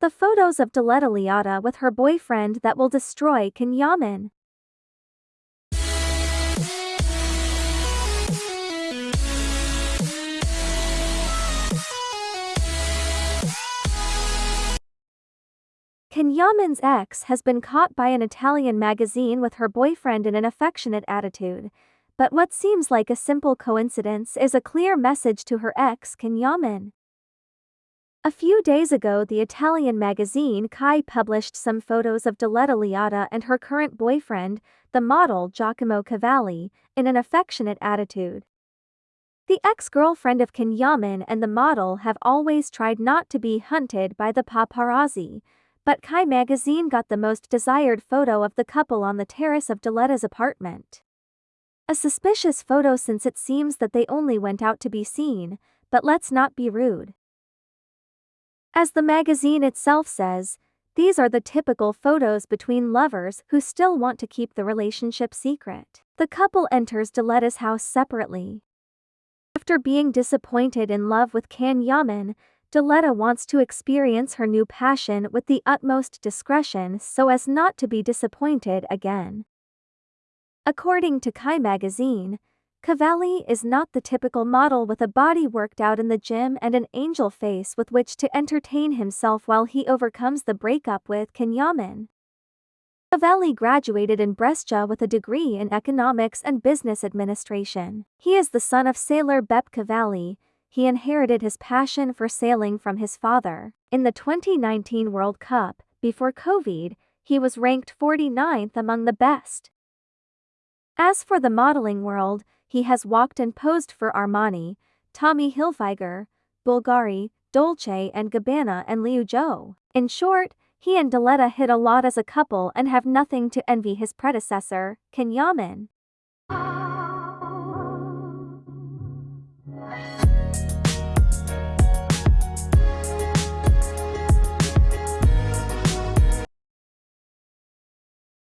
The photos of Diletta Leotta with her boyfriend that will destroy. Can Yaman's ex has been caught by an Italian magazine with her boyfriend in an affectionate attitude, but what seems like a simple coincidence is a clear message to her ex Can Yaman. A few days ago the Italian magazine Chi published some photos of Diletta Leotta and her current boyfriend, the model Giacomo Cavalli, in an affectionate attitude. The ex-girlfriend of Can Yaman and the model have always tried not to be hunted by the paparazzi, but Chi magazine got the most desired photo of the couple on the terrace of Diletta's apartment. A suspicious photo since it seems that they only went out to be seen, but let's not be rude. As the magazine itself says, these are the typical photos between lovers who still want to keep the relationship secret. The couple enters Diletta's house separately. After being disappointed in love with Can Yaman, Diletta wants to experience her new passion with the utmost discretion so as not to be disappointed again. According to Chi magazine, Cavalli is not the typical model with a body worked out in the gym and an angel face with which to entertain himself while he overcomes the breakup with Can Yaman. Cavalli graduated in Brescia with a degree in economics and business administration. He is the son of sailor Beppe Cavalli. He inherited his passion for sailing from his father. In the 2019 World Cup, before COVID, he was ranked 49th among the best. As for the modeling world, he has walked and posed for Armani, Tommy Hilfiger, Bulgari, Dolce and Gabbana and Liu Jo. In short, he and Diletta hit a lot as a couple and have nothing to envy his predecessor, Can Yaman.